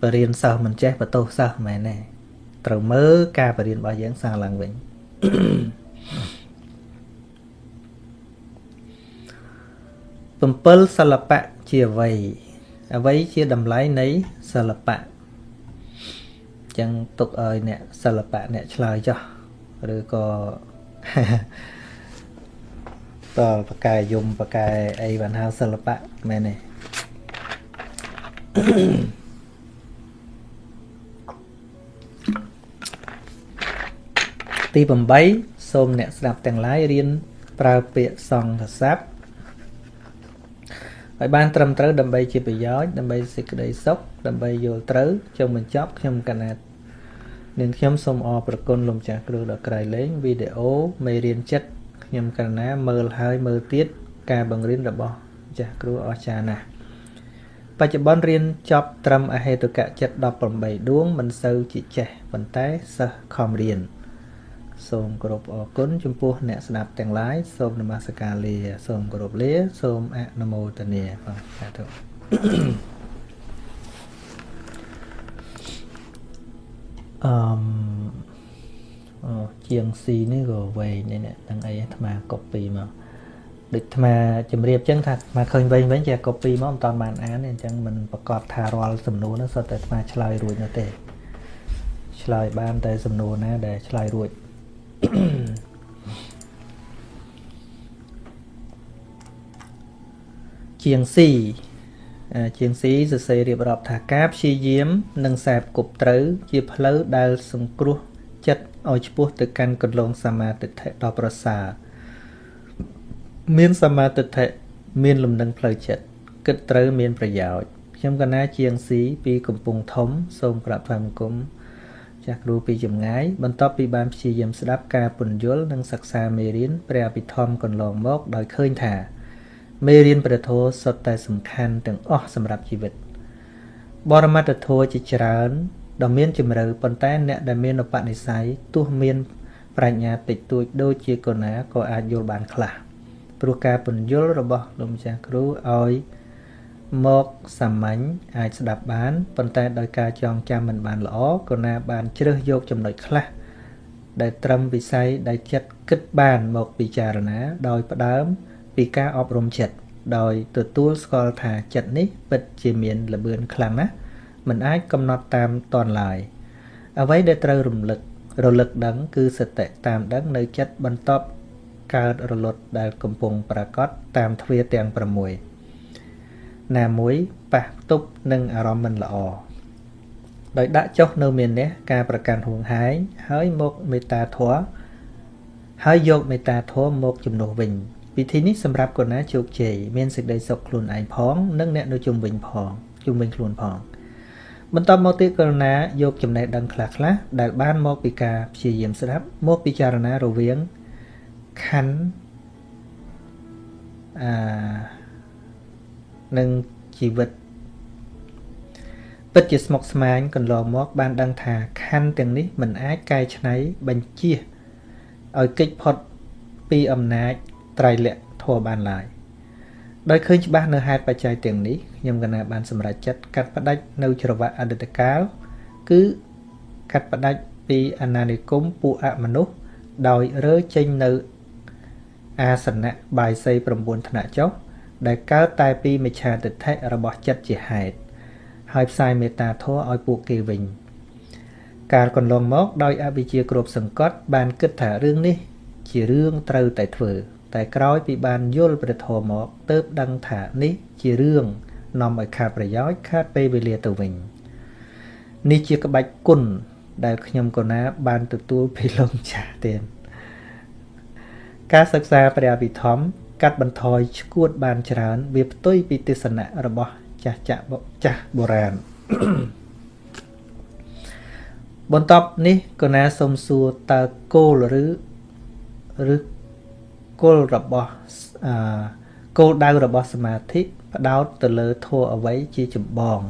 បរៀនសិស្សមិនចេះបន្ទោសសិស្សមែនទេត្រូវមើលការបរៀនរបស់យើងសាងឡើងវិញ7សិល្បៈជាអ្វីអ្វីជាតម្លៃនៃសិល្បៈចឹងទុកឲ្យអ្នកសិល្បៈអ្នកឆ្លើយចោះឬក៏ តលបកែយំបកែអីបានហៅសិល្បៈមែនទេទី8សូមអ្នកស្ដាប់ទាំងឡាយរៀនប្រើពាក្យសង្ឃស័ព្ទឲ្យបានត្រឹមត្រូវដើម្បីជាប្រយោជន៍ដើម្បីសេចក្តីសុខដើម្បីយល់ត្រូវចុងបញ្ចប់ខ្ញុំកណាត់នាងខ្ញុំសូមអរព្រគុណលោកចាស់គ្រូដ៏ក្រៃលែងវីដេអូមេរៀនចិត្ត ខ្ញុំកណាមើលហើយមើលទៀតការបង្រៀនរបស់ចាស់គ្រូអស្ចារ្យណាស់បច្ចុប្បន្នរៀនចប់ត្រឹមអហេតុកៈចិត្ត18ដួងមិនសូវជាចេះប៉ុន្តែសិស្សខំរៀនសូមគោរពអរគុណចំពោះអ្នកស្ដាប់ទាំងឡាយសូមនមស្ការលា សូមគោរពលា សូមអនុមោទនាបាទសាធុអឺមអូ ជាងស៊ីនេះក៏វែងនេះហ្នឹងអីអាត្មាកូពីមកដូចអាត្មាជម្រាបចឹងថាអាត្មាឃើញវិញវិញជាកូពីមកមិនតាន់បានអានទេអញ្ចឹងមិនប្រកាសថារាល់សំណួរនោះសុទ្ធតែអាត្មាឆ្លើយរួចនោះទេឆ្លើយបានតែសំណួរណាដែលឆ្លើយរួចជាងស៊ីជាងស៊ីសរសេររៀបរាប់ថាការព្យាយាម និងសែបគប់ត្រូវ ជាផ្លូវដែលសង្គ្រោះ ចិត្តឲ្យឆ្ពោះទៅកាន់កន្លងសមាទិដ្ឋិដ៏ប្រសើរមានសមាទិដ្ឋិមានលំនឹងផ្លូវចិត្តគិតត្រូវមានប្រយោជន៍ខ្ញុំកណាជាងស៊ីពីកំពង់ធំ សូមក្រាបថ្វាយបង្គំចាស់គ្រូពីចម្ងាយបន្ទាប់ពីបានព្យាយាមស្ដាប់ការពន្យល់និងសិក្សាមេរៀនព្រះអភិធម្មកន្លងមកដោយឃើញថាមេរៀនព្រះធម៌សុទ្ធតែសំខាន់ទាំងអស់សម្រាប់ជីវិតបរមត្តធម៌ជាច្រើន ដ៏មានជំរឿប៉ុន្តែអ្នកដែលមានឧបនិស្ស័យទោះមានប្រាជ្ញាតិចតួចដូចជាកូណាក៏អាចយល់បានខ្លះព្រោះការពន្យល់របស់លោកម្ចាស់គ្រូឲ្យមកសាមញ្ញអាចស្ដាប់បានប៉ុន្តែដោយការចងចាំមិនបានល្អក៏ណាបានជ្រើសយកចំណុចខ្លះដែលត្រឹមវិស័យដែលចិត្តគិតបានមកពិចារណា ដោយផ្ដើមពីការអប់រំចិត្តដោយទទួលស្គាល់ថាចិត្តនេះពិតជាមានល្បឿនខ្លាំងណាស់ មិនអាចកំណត់តាមតនឡើយអ្វីដែលត្រូវរំលឹករលឹកដឹងគឺសតិតាមដឹងនៅចិត្តបន្ទាប់កើតរលត់ដែលកំពុងប្រកបតាមទ្វាទាំង6ណាមួយប៉ះទប់នឹងអារម្មណ៍មិនល្អដោយដាក់ចុះនៅមាននេះការប្រកាន់ហួងហែងហើយមកមេត្តាធម៌ហើយយកមេត្តាធម៌មកជំនួសវិញពិធីនេះសម្រាប់កូនណាជោគជ័យមានសេចក្តីសុខខ្លួនឯងផង និងអ្នកនៅជុំវិញផងជុំវិញខ្លួនផង បន្ទាប់មកទៀតករុណាយកចំណេះដឹងខ្លះខ្លះដែលបានមកពីការព្យាយាមស្ដាប់មកពិចារណារវាងខណ្ឌអានិងជីវិតពិតជាស្មុគស្មាញកន្លងមក បានដឹងថាខណ្ឌទាំងនេះមិនអាចកែច្នៃបញ្ជាឲ្យកិច្ចផុតពីអំណាចត្រៃលក្ខធម៌បានឡើយដោយឃើញច្បាស់នៅហេតុបច្ច័យទាំងនេះ ខ្ញុំកណាបានសម្រេចចិត្តកាត់ផ្ដាច់នៅច្រវាក់អតីតកាលគឺកាត់ផ្ដាច់ពីអាណានិគមពួកអមនុស្សដោយរើចេញនៅអាសនៈបាយសី9ថ្នាក់ចុះដែលកើតតែពីមិច្ឆាទិដ្ឋិរបស់ចិត្តជាហេតុហើយផ្សាយមេត្តាធម៌ឲ្យពួកគេវិញកាលកន្លងមកដោយអវិជ្ជាគ្រប់សង្កត់បានគិតថារឿងនេះ ជារឿងត្រូវតែធ្វើ តែក្រោយពីបានយល់ព្រះធម៌មកទើបដឹងថានេះជារឿង នាំឲ្យខាតប្រយោជន៍ខាតពេលវេលាទៅវិញនេះជាក្បាច់គុណដែលខ្ញុំកូណាបានទទួលពីលោកចាស់ទៀតការសិក្សាព្រះអភិធម្មកាត់បន្ថយឈួតបានច្រើន វាផ្ទុយពីទស្សនៈរបស់ចាស់ចាស់ចាស់បុរាណបន្ទាប់នេះកណាសុំសួរតើគោលឬឬគោលរបស់អឺគោលដៅរបស់សមាធិ ផ្ដោតទៅលើធัวអ្វីជាចម្បង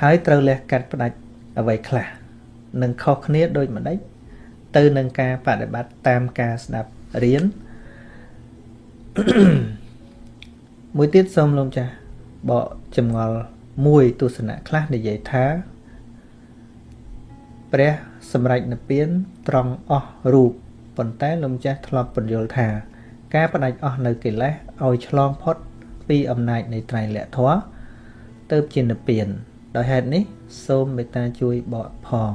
ហើយត្រូវលះកាត់ផ្ដាច់អ្វីខ្លះនឹងខុសគ្នាដូចម្ដេចទៅនឹងការបដិបត្តិតាមការស្ដាប់រៀនមួយទៀតសូមលោកចាស់បកចម្ងល់មួយទស្សនៈខ្លះនិយាយថាព្រះសម្រេចនិព្វានត្រង់អស់រូបប៉ុន្តែលោកម្ចាស់ធ្លាប់បញ្យល់ថា ការបដិអស់នៅកិលេសឲ្យឆ្លងផុត ពីអំណាចនៃត្រៃលក្ខធម៌ទៅជានិព្វាន ដោយហេតុនេះ សូមមេត្តាជួយបកផង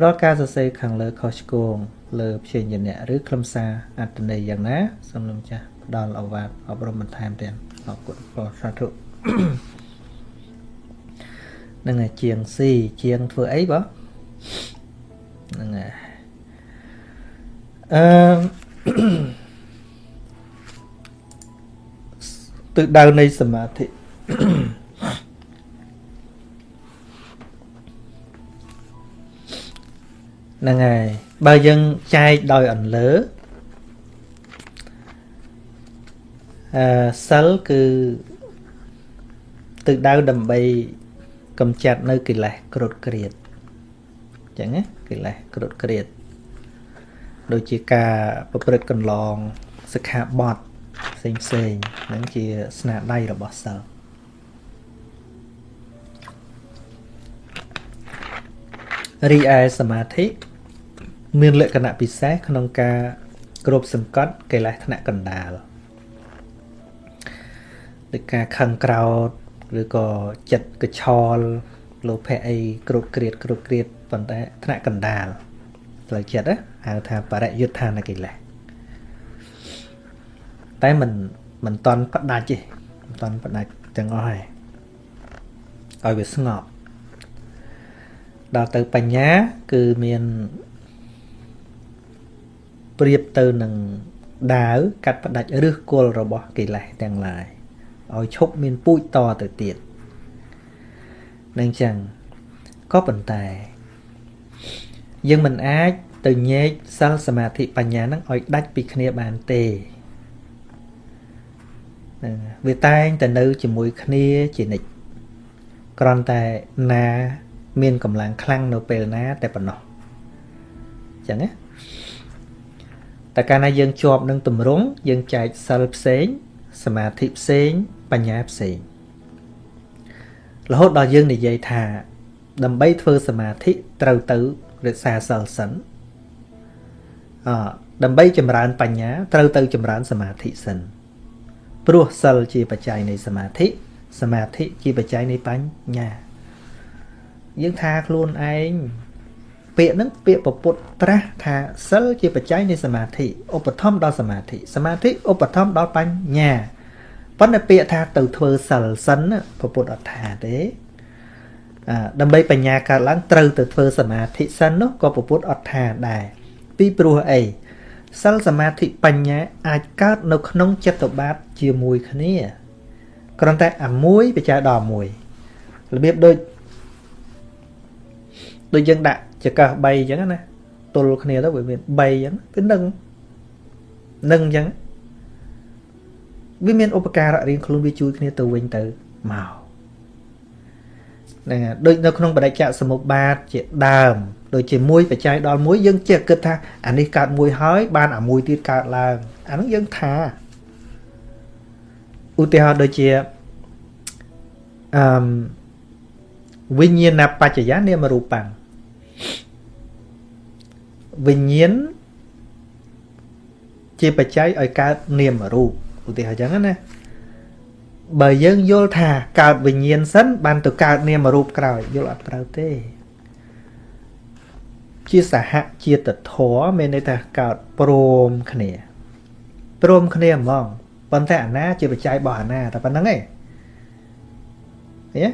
រាល់ការសរសេរខាងលើខុសឆ្គងលើព្យាញ្ញៈឬខ្លឹមសារអត្ថន័យយ៉ាងណាសូមលោកម្ចាស់ផ្ដល់ឱវាទអប់រំបន្ថែមទៀតអរគុណព្រះសាធុនឹងជាងស៊ីជាងធ្វើអីបងហ្នឹងហើយអឺ ទិសដៅនៃសមាធិហ្នឹងហើយបើយើងចែកដោយអន្លើអឺសិលគឺទិសដៅដើម្បីកំចាត់នៅកិលេសក្រត់ក្រៀតអញ្ចឹងណាកិលេសក្រត់ក្រៀតដូចជាការប្រព្រឹត្តកន្លងសិក្ខាបទ ផ្សេងផ្សេងហ្នឹងជាស្នាដៃរបស់សិលរីឯសមាធិមានលក្ខណៈពិសេសក្នុងការគ្រប់សង្កត់កិលេសថ្នាក់កណ្ដាលដូចការខឹងក្រោតឬក៏ចិត្តកឆលលោភៈអីគ្រប់គ្រៀតគ្រប់គ្រៀតប៉ុន្តែថ្នាក់កណ្ដាលផ្លូវចិត្តហៅថាបរិយុទ្ធានកិលេស តែមិនមិនតន់ផ្ដាច់ទេមិនតន់ផ្ដាច់ទាំងអស់ហើយឲ្យវាស្ងប់ដល់ទៅបញ្ញាគឺមានប្រៀបទៅនឹងដាវកាត់ផ្ដាច់ឫសគល់របស់កិលេសទាំងឡាយឲ្យឈប់មានពូជតទៅទៀតនឹងចឹងក៏ប៉ុន្តែយើងមិនអាចទៅញែកសិលសមាធិបញ្ញានឹងឲ្យដាច់ពីគ្នាបានទេហ្នឹងវាតែងតែនៅជាមួយគ្នាជានិច្ចគ្រាន់តែណាមានកម្លាំងខ្លាំងនៅពេលណាតែប៉ុណ្ណោះអញ្ចឹងណាតែកាលណាយើងជាប់នឹងទម្រង់យើងចែកសិលផ្សេងសមាធិផ្សេងបញ្ញាផ្សេងរហូតដល់យើងនិយាយថា ដើម្បីធ្វើសមាធិត្រូវទៅរក្សាសិលសិនអដើម្បីចម្រើនបញ្ញាត្រូវទៅចម្រើនសមាធិសិន ព្រោះសិលជាបច្ច័យនៃសមាធិសមាធិជាបច្ច័យនៃបញ្ញាយើងថាខ្លួនឯងពាក្យហ្នឹងពាក្យពពុទ្ធត្រាស់ថាសិលជាបច្ច័យនៃសមាធិឧបត្ថម្ភដល់សមាធិសមាធិឧបត្ថម្ភដល់បញ្ញាប៉ុន្តែពាក្យថាទៅធ្វើសិលសិនពពុទ្ធអត់ថាទេអដើម្បីបញ្ញាកើតឡើងត្រូវទៅធ្វើសមាធិសិននោះក៏ពពុទ្ធអត់ថាដែរពីព្រោះអី សិលសមាធិបញ្ញាអាចកើតនៅក្នុងចិត្តបាទជាមួយគ្នាគ្រាន់តែអាមួយបច្ច័យដល់មួយរបៀបដូចដូចយើងដាក់ចកាស3អញ្ចឹងណាទល់គ្នាទៅវាមាន3អញ្ចឹងគឺនឹងនឹងអញ្ចឹងវាមានឧបការៈរៀងខ្លួនវាជួយគ្នាទៅវិញទៅមកហ្នឹងហើយដូចនៅក្នុងបដិច្ចសមុប្បាតជាដើម ដូចជាមួយបច្ច័យដល់មួយយើងចេះគិតថាអានេះកើតមួយហើយ បានអាមួយទៀតកើតឡើងអានោះយើងថាឧទាហរណ៍ដូចជាអឺមវិញ្ញាណបច្ចយានាមរូបាំងវិញ្ញាណជាបច្ច័យឲ្យកើតនាមរូបឧទាហរណ៍អញ្ចឹងណាបើយើងយល់ថាកើតវិញ្ញាណសិនបានទៅកើតនាមរូបក្រោយយល់អត់ត្រូវទេ ជាសហជាតិធម៌មានន័យថាកើតព្រមគ្នាព្រមគ្នាហ្មងប៉ុន្តែអាណាជាបច្ច័យរបស់អាណាតែប៉ុណ្្នឹងឯងហ៎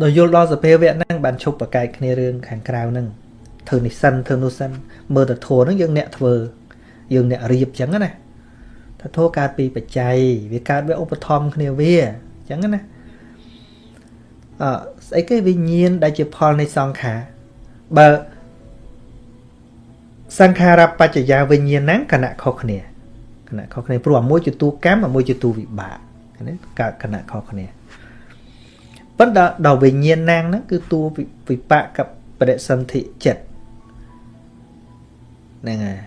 ដល់យល់ដល់សភាវៈហ្នឹងបានឈប់ប្រកែកគ្នារឿងខាងក្រៅហ្នឹងធ្វើនេះសិនធ្វើនោះសិនមើលទៅធัวហ្នឹងយើងអ្នកធ្វើយើងអ្នករៀបចឹងណាថាធัวកើតពីបច្ច័យវាកើតវាឧបត្ថម្ភគ្នាវាចឹងណាអស្អីគេវិញ្ញាណដែលជាផលនៃសង្ខារ បើសង្ខារបច្ចយាវិញ្ញាណគណៈខុសគ្នាគណៈខុសគ្នាព្រោះអាមួយជាទូកម្មអាមួយជាទូវិបាកណាកើតគណៈខុសគ្នាប៉ុន្តែដល់វិញ្ញាណហ្នឹងគឺទូវិបាកกับបដិសន្ធិចិត្តហ្នឹងហើយ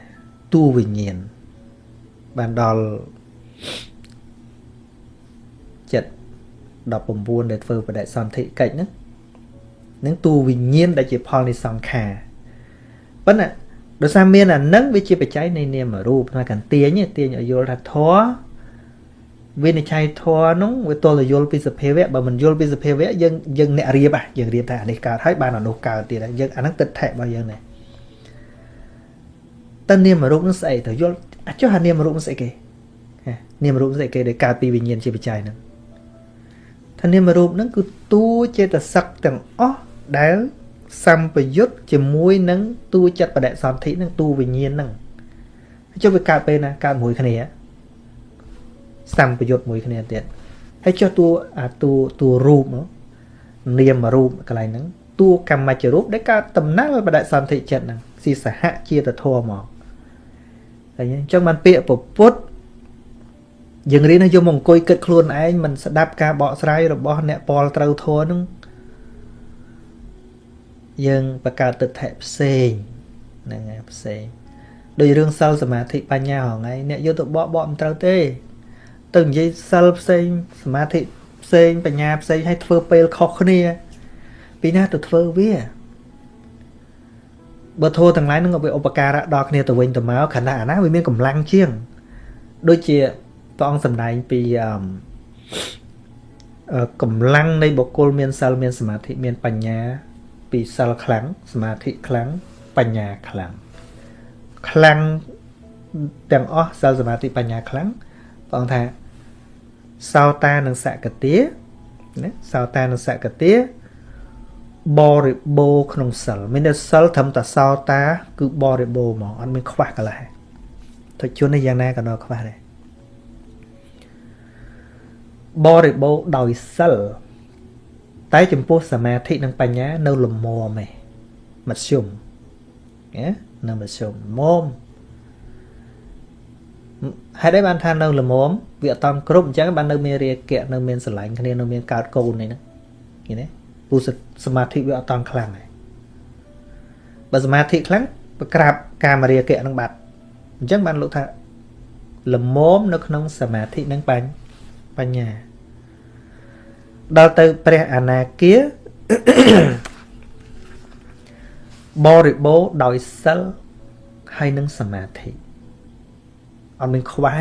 ទូវិញ្ញាណបានដល់ចិត្ត19ដែលធ្វើបដិសន្ធិកិច្ចហ្នឹង នឹងតួវិញ្ញាណដែលជាផលនៃសង្ខារប៉ុន្តែដោយសារមានអានឹងវាជាបច្ច័យនៃនាមរូបថាកន្ទាញទាញឲ្យយល់ថាធម៌វិនិច្ឆ័យធម៌នោះវាទល់តែយល់ពីសភាវៈបើមិនយល់ពីសភាវៈយើងយើងអ្នករៀបហ่ะយើងរៀបថាអានេះកើតហើយបានអានោះកើតទៀតហើយយើងអាហ្នឹងទឹកថែរបស់យើងនេះតើនាមរូបនោះស្អីទៅយល់អាចចុះអានាមរូបនោះស្អីគេនាមរូបស្អីគេដែលកើតពីវិញ្ញាណជាបច្ច័យហ្នឹងថានាមរូបហ្នឹងគឺតួចេតសិកទាំងអស់ ដែលសម្ពយុទ្ធជាមួយនឹងតួចិត្តបដិសន្ធិនឹងតួវិញ្ញាណហ្នឹងចុះវាកើតពេលណាកើតមួយគ្នាសម្ពយុទ្ធមួយគ្នាទៀតហើយចុះតួអាតួតួរូបនាមរូបកន្លែងហ្នឹងតួកម្មច្ចរូបដែលកើតដំណើរបដិសន្ធិចិត្តហ្នឹងស៊ីសហជាតិធម៌មកហើយអញ្ចឹងបានពាក្យពុទ្ធយើងរៀនឲ្យយកមកអង្គុយគិតខ្លួនឯងមិនស្ដាប់ការបកស្រាយរបស់អ្នកពលត្រូវធម៌ហ្នឹង យើងបង្កើតទិដ្ឋិផ្សេងហ្នឹងហើយផ្សេងដោយរឿងសិលសមាធិបញ្ញាហងៃអ្នកយកទៅបកបកមិនត្រូវទេ ទៅនិយាយសិលផ្សេងសមាធិផ្សេងបញ្ញាផ្សេងឲ្យធ្វើពេលខុសគ្នា ពីណាទៅធ្វើវាបើធោះទាំងឡាយនឹងវាឧបការៈដល់គ្នាទៅវិញទៅមកខណៈអាណាវាមានកម្លាំងជាង ដូចជាព្រះអង្គសម្ដែងពីកម្លាំងនៃបុគ្គលមានសិលមានសមាធិមានបញ្ញា ពីសិលខ្លាំងសមាធិខ្លាំងបញ្ញាខ្លាំងខ្លាំងទាំងអស់សិលសមាធិបញ្ញាខ្លាំងព្រះអង្គថាសោតានិងសកតាណាសោតានិងសកតាបរិបូរក្នុងសិលមានតែសិលត្រឹមតែសោតា គឺបរិបូរហ្មងអត់មានខ្វះកន្លះទៅជួននេះយ៉ាងណាក៏នៅខ្វះដែរបរិបូរដោយសិល តែចំពោះសមាធិនិងបញ្ញានៅលមមឯងមធ្យមណានៅមធ្យមមុំហេតុអីបានថានៅលមមវាអត់តាមគ្រប់អញ្ចឹងបាននៅមានរាគៈនៅមានស្រឡាញ់គ្នានៅមានកើតកូននេះហ្នឹងឃើញទេពូសមាធិវាអត់តាមខ្លាំងហើយបើសមាធិខ្លាំងប្រក្រាបកាមរាគៈនឹងបាត់អញ្ចឹងបានលោកថាលមមនៅក្នុងសមាធិនិងបញ្ញា ដល់ទៅព្រះអនាគាបរិបូរដោយសិលហើយនឹងសមាធិអត់មានខ្វះ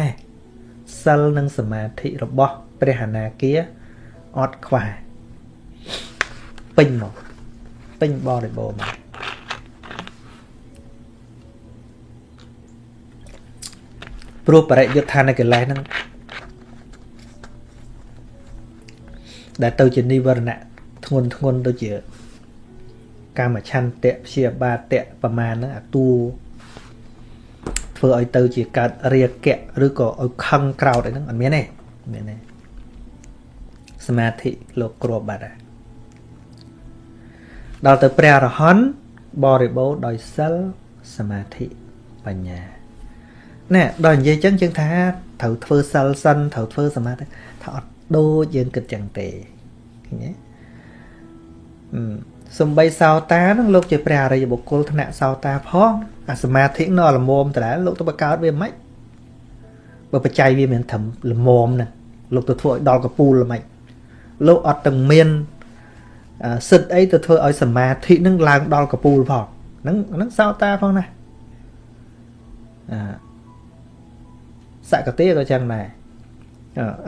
សិលនិងសមាធិរបស់ព្រះអនាគាអត់ខ្វះពេញមកពេញបរិបូរមកព្រោះបរិយុទ្ធដ្ឋានកិលេសហ្នឹង ដែលទៅជានិវរណៈធ្ងន់ធ្ងន់ដូចជាកាមឆន្ទៈព្យាបាទៈប្រមាណហ្នឹងអាតួធ្វើឲ្យទៅជាកើតរាគៈឬក៏ឲ្យខឹងក្រោតអីហ្នឹងអត់មានទេមានទេសមាធិលោកគ្របបាត់ហើយដល់ទៅព្រះអរហន្តបរិបូរដោយសិលសមាធិបញ្ញាណែដល់និយាយចឹងយើងថាត្រូវធ្វើសិលសិនត្រូវធ្វើសមាធិថាអត់ ដូចយើងគិតចឹងទេឃើញទេសំបីសោតានឹងលោកជាព្រះអរិយបុគ្គលថ្នាក់សោតាផងអាសមាធិនៅល្មមតើលោកទៅបកកើតវាមិនបើបច្ច័យវាមានត្រឹមល្មមណាលោកទៅធ្វើឲ្យដល់កពូលល្មិចលោកអត់ទាំងមានសិទ្ធអីទៅធ្វើឲ្យសមាធិនឹងឡើងដល់កពូលផងហ្នឹងហ្នឹងសោតាផងណាអាសកតិក៏ចឹងដែរ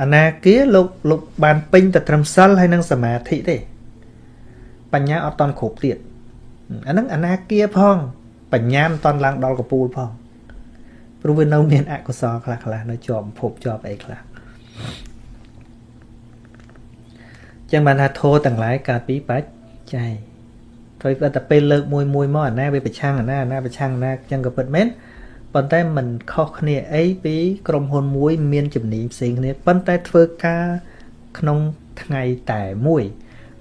អនាគាលោកលោកបានពេញទៅត្រឹមសិលហើយនឹងសមាធិទេ បញ្ញាអត់តន់គ្រប់ទៀតអាហ្នឹងអនាគាផង បញ្ញាមិនតន់ឡើងដល់កពូលផងព្រោះវានៅមានអកុសលខ្លះខ្លះនៅជាប់ភពជាប់អីខ្លះចឹងបានថាធោទាំងឡាយកើតពីបច្ច័យត្រូវតែពេលលើកមួយមួយមកអាណាវាប្រឆាំងអាណាអាណាប្រឆាំងអាណាចឹងក៏ពិតមែន ប៉ុន្តែมันខុសគ្នាអីពីក្រុមហ៊ុនមួយមានជំនាញផ្សេងគ្នាប៉ុន្តែធ្វើការក្នុងថ្ងៃតែមួយ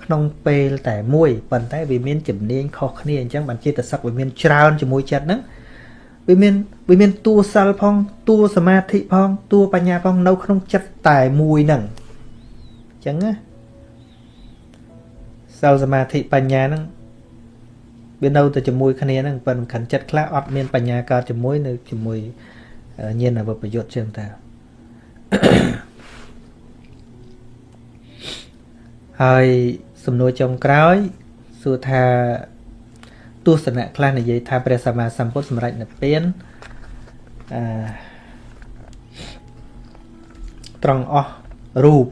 ក្នុងពេលតែមួយប៉ុន្តែវាមានជំនាញខុសគ្នាអញ្ចឹងបានចិត្តសឹកវាមានច្រើនជាមួយចិត្តហ្នឹងវាមានវាមានតួសិលផងតួសមាធិផងតួបញ្ញាផងនៅក្នុងចិត្តតែមួយហ្នឹងអញ្ចឹងណាសិលសមាធិបញ្ញាហ្នឹង វានៅតែជាមួយគ្នាហ្នឹងប៉ុន្តែខណ្ឌចិត្តខ្លះអត់មានបញ្ញាកើតជាមួយនៅជាមួយញាណវិបយុទ្ធចឹងតើហើយសំណួរចុងក្រោយសួរថាទស្សនៈខ្លះនិយាយថាព្រះសម្មាសម្ពុទ្ធសម្រេចនិព្វានអឺត្រង់អស់រូប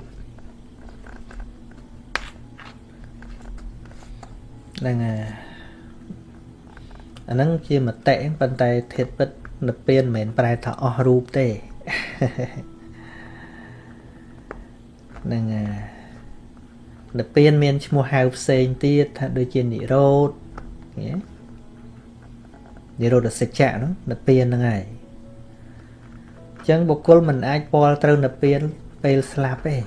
ហ្នឹង អាហ្នឹងជាមតិប៉ុន្តែធាតពិតនិព្វានមិនមែនប្រែថាអស់រូបទេហ្នឹងអានិព្វានមានឈ្មោះហៅផ្សេងទៀតថាដូចជានិរោធនិរោធសច្ចៈនោះនិព្វានហ្នឹងហើយអញ្ចឹងបុគ្គលមិនអាចពាល់ត្រូវនិព្វានពេលស្លាប់ទេ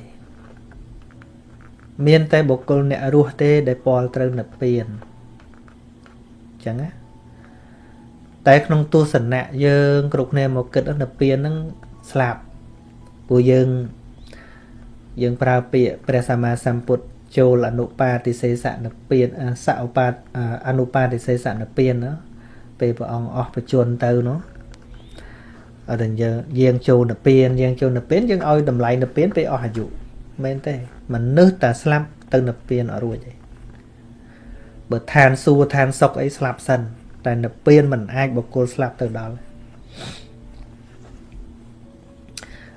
មានតែបុគ្គលអ្នករស់ទេដែលពាល់ត្រូវនិព្វានអញ្ចឹងណា តែក្នុងទស្សនៈយើងគ្រប់គ្នាមកគិតនិព្វានហ្នឹងស្លាប់ព្រោះយើងយើងប្រើពាក្យព្រះសម្មាសម្ពុទ្ធចូលអនុបាទិសេសនិព្វានសឧបាទអនុបាទិសេសនិព្វានណាពេលព្រះអង្គអស់បជនទៅនោះអត់យើងយើងចូលនិព្វានយើងចូលនិព្វានយើងឲ្យតម្លៃនិព្វានពេលអស់អាយុមែនទេមនុស្សតែស្លាប់ទៅនិព្វានអត់រួចទេបើឋានសួគ៌ឋានសុខអីស្លាប់សិន តែនិព្វានមិនអាចបុគ្គលស្លាប់ទៅដល់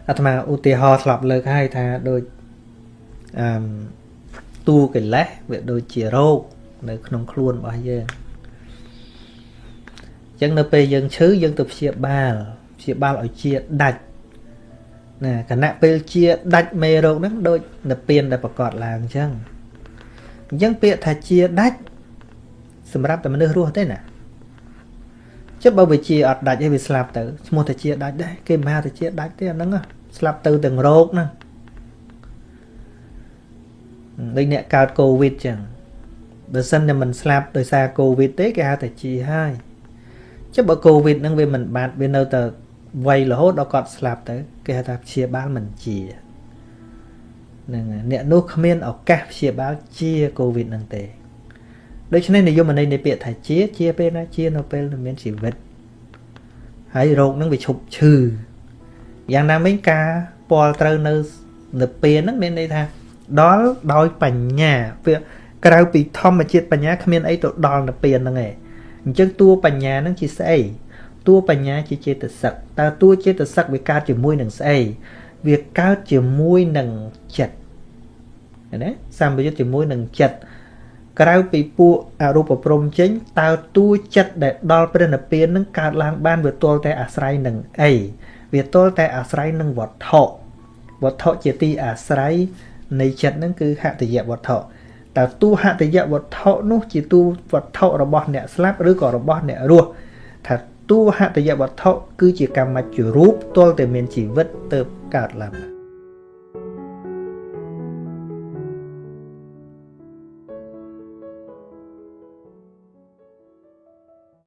អាត្មាឧទាហរណ៍ធ្លាប់លើកឲ្យថាដូចអឺតួកិលេសវាដូចជារោគនៅក្នុងខ្លួនរបស់យើងអញ្ចឹងនៅពេលយើងឈឺយើងទៅព្យាបាលព្យាបាលឲ្យជាដាច់ណាគណៈពេលជាដាច់មេរោគហ្នឹងដូចនិព្វានដែលប្រកាសឡើងអញ្ចឹងអញ្ចឹងពាក្យថាជាដាច់សម្រាប់តែមនុស្សរស់ទេណា ចុះបើវាជាអត់ដាច់ឯងវាស្លាប់ទៅឈ្មោះតែជាដាច់ដែរគេមិនហៅតែជាដាច់ទេអាហ្នឹងស្លាប់ទៅទាំងរោគហ្នឹងដូចអ្នកកើតកូវីដចឹងបើសិនតែមិនស្លាប់ដោយសារកូវីដទេគេហៅតែជាហើយចុះបើកូវីដហ្នឹងវាមិនបាត់វានៅតែវ័យរហូតដល់គាត់ស្លាប់ទៅគេហៅថាព្យាបាលមិនជាហ្នឹងអ្នកនោះគ្មានឱកាសព្យាបាលជាកូវីដហ្នឹងទេ ដូច្នេះនិយមន័យនៃពាក្យថាជា ជាពេលណាជានៅពេលមានជីវិតហើយរោគហ្នឹងវាឈប់ឈឺយ៉ាងណាមិញការពាល់ត្រូវនៅនៅពេលហ្នឹងមានន័យថាដល់ដោយបញ្ញាវាក្រៅពីធម្មជាតិបញ្ញាគ្មានអីទៅដល់នៅពេលហ្នឹងឯងអញ្ចឹងតួបញ្ញាហ្នឹងជាស្អីតួបញ្ញាជាចេតសិកតើតួចេតសិកវាកើតជាមួយនឹងស្អីវាកើតជាមួយនឹងចិត្តណាសម្បយុទ្ធជាមួយនឹងចិត្ត ក្រៅពីពួកអរូបព្រំចេញតើតួចិត្តដែលដល់ព្រះនិព្វាននឹងកើតឡើងបានវាទល់តែអាស្រ័យនឹងអីវាទល់តែអាស្រ័យនឹងវត្ថុវត្ថុជាទីអាស្រ័យនៃចិត្តនឹងគឺហតយវត្ថុតើតួហតយវត្ថុនោះជាតួវត្ថុរបស់អ្នកស្លាប់ឬក៏របស់អ្នករស់ថាតួហតយវត្ថុគឺជាកម្មជ្ជរូបទល់តែមានជីវិតទៅកើតឡើង